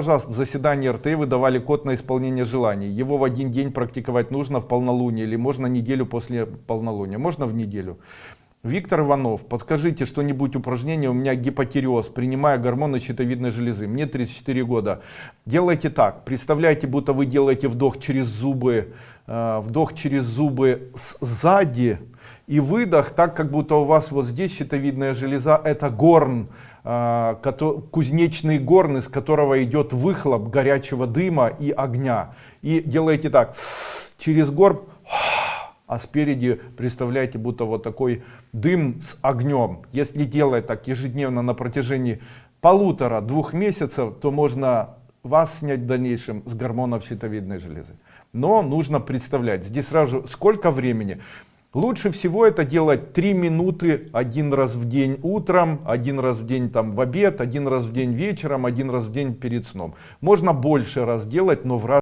Пожалуйста, в заседании РТ вы давали код на исполнение желаний. Его в один день практиковать нужно в полнолуние или можно неделю после полнолуния? Можно в неделю? Виктор Иванов, подскажите что-нибудь упражнение, у меня гипотиреоз, принимая гормоны щитовидной железы, мне 34 года. Делайте так, представляете, будто вы делаете вдох через зубы, вдох через зубы сзади и выдох, так как будто у вас вот здесь щитовидная железа, это горн, а, кузнечный горн, из которого идет выхлоп горячего дыма и огня. И делаете так, через горб, а спереди представляете, будто вот такой дым с огнем. Если делать так ежедневно на протяжении полутора-двух месяцев, то можно вас снять в дальнейшем с гормонов щитовидной железы. Но нужно представлять, здесь сразу сколько времени. Лучше всего это делать 3 минуты один раз в день утром, один раз в день там в обед, один раз в день вечером, один раз в день перед сном. Можно больше раз делать, но в раз